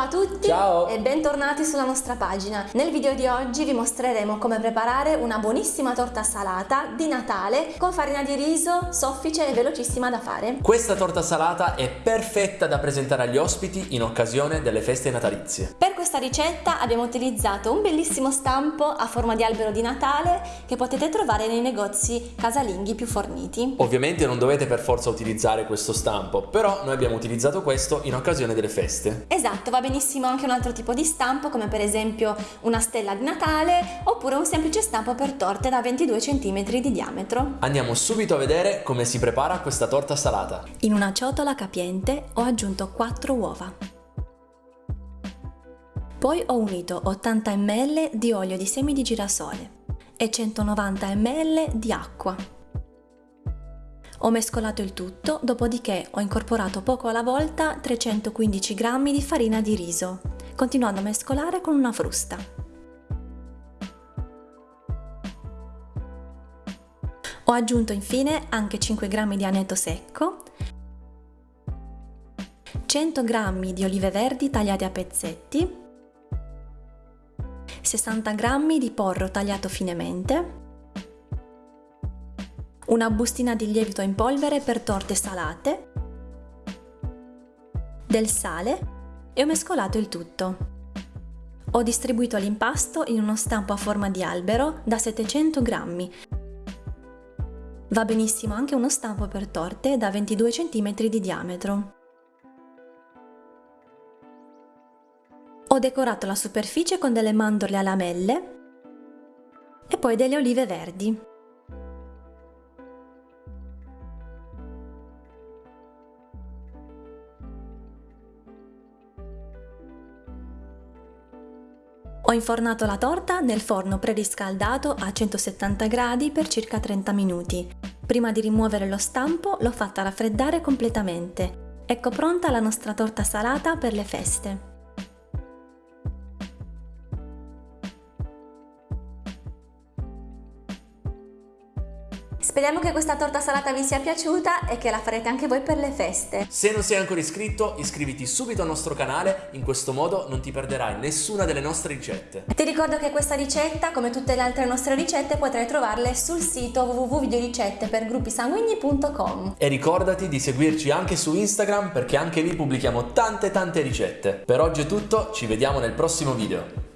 a tutti Ciao. e bentornati sulla nostra pagina. Nel video di oggi vi mostreremo come preparare una buonissima torta salata di Natale con farina di riso soffice e velocissima da fare. Questa torta salata è perfetta da presentare agli ospiti in occasione delle feste natalizie. Per questa ricetta abbiamo utilizzato un bellissimo stampo a forma di albero di Natale che potete trovare nei negozi casalinghi più forniti. Ovviamente non dovete per forza utilizzare questo stampo, però noi abbiamo utilizzato questo in occasione delle feste. Esatto, va benissimo anche un altro tipo di stampo come per esempio una stella di Natale oppure un semplice stampo per torte da 22 cm di diametro. Andiamo subito a vedere come si prepara questa torta salata. In una ciotola capiente ho aggiunto 4 uova. Poi ho unito 80 ml di olio di semi di girasole e 190 ml di acqua. Ho mescolato il tutto, dopodiché ho incorporato poco alla volta 315 g di farina di riso, continuando a mescolare con una frusta. Ho aggiunto infine anche 5 g di aneto secco, 100 g di olive verdi tagliate a pezzetti, 60 g di porro tagliato finemente, una bustina di lievito in polvere per torte salate, del sale e ho mescolato il tutto. Ho distribuito l'impasto in uno stampo a forma di albero da 700 g. Va benissimo anche uno stampo per torte da 22 cm di diametro. Ho decorato la superficie con delle mandorle a lamelle e poi delle olive verdi. Ho infornato la torta nel forno preriscaldato a 170 gradi per circa 30 minuti. Prima di rimuovere lo stampo l'ho fatta raffreddare completamente. Ecco pronta la nostra torta salata per le feste. Speriamo che questa torta salata vi sia piaciuta e che la farete anche voi per le feste. Se non sei ancora iscritto, iscriviti subito al nostro canale, in questo modo non ti perderai nessuna delle nostre ricette. Ti ricordo che questa ricetta, come tutte le altre nostre ricette, potrai trovarle sul sito www.videoricette per gruppisanguigni.com. E ricordati di seguirci anche su Instagram perché anche lì pubblichiamo tante tante ricette. Per oggi è tutto, ci vediamo nel prossimo video.